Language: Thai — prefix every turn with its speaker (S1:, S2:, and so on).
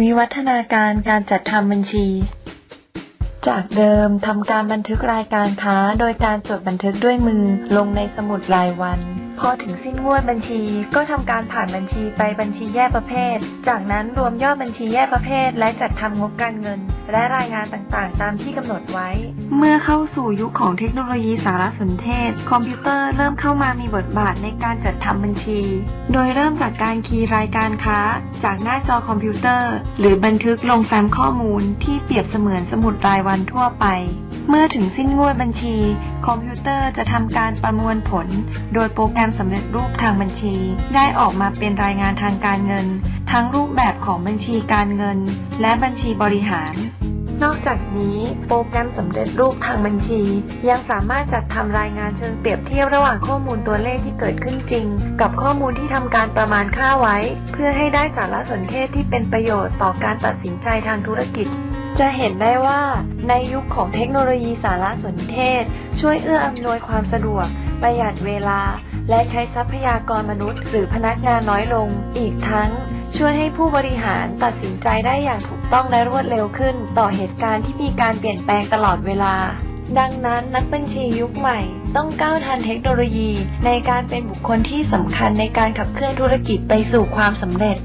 S1: วิวัฒนาการการจัดทำบัญชี จากเดิมทำการบันทึกรายการค้า โดยการจดบันทึกด้วยมือลงในสมุดรายวัน พอถึงสิ้นงวดบัญชี ก็ทำการผ่านบัญชีไปบัญชีแยกประเภท จากนั้นรวมยอดบัญชีแยกประเภท และจัดทำงบการเงินและรายงานต่างๆ ตามที่กำหนดไว้ เมื่อเข้าสู่ยุคของเทคโนโลยีสารสนเทศ คอมพิวเตอร์เริ่มเข้ามามีบทบาทในการจัดทำบัญชี โดยเริ่มจากการคีย์รายการค้า จากหน้าจอคอมพิวเตอร์ หรือบันทึกลงแฟ้มข้อมูลที่เปรียบเสมือนสมุดรายวันทั่วไปเมื่อถึงสิ้นงวดบัญชี คอมพิวเตอร์จะทำการประมวลผล โดยโปรแกรมสำเร็จรูปทางบัญชี ได้ออกมาเป็นรายงานทางการเงิน ทั้งรูปแบบของบัญชีการเงิน และบัญชีบริหาร นอกจากนี้โปรแกรมสำเร็จรูปทางบัญชี ยังสามารถจัดทำรายงานเชิงเปรียบเทียบระหว่างข้อมูลตัวเลขที่เกิดขึ้นจริง กับข้อมูลที่ทำการประมาณค่าไว้ เพื่อให้ได้สารสนเทศที่เป็นประโยชน์ต่อการตัดสินใจทางธุรกิจ จะเห็นได้ว่า ในยุคของเทคโนโลยีสารสนเทศ ช่วยเอื้ออำนวยความสะดวก ประหยัดเวลา และใช้ทรัพยากรมนุษย์ หรือพนักงานน้อยลง อีกทั้ง ช่วยให้ผู้บริหารตัดสินใจได้อย่างถูกต้องและรวดเร็วขึ้น ต่อเหตุการณ์ที่มีการเปลี่ยนแปลงตลอดเวลา ดังนั้นนักบัญชียุคใหม่ ต้องก้าวทันเทคโนโลยี ในการเป็นบุคคลที่สำคัญในการขับเคลื่อนธุรกิจไปสู่ความสำเร็จ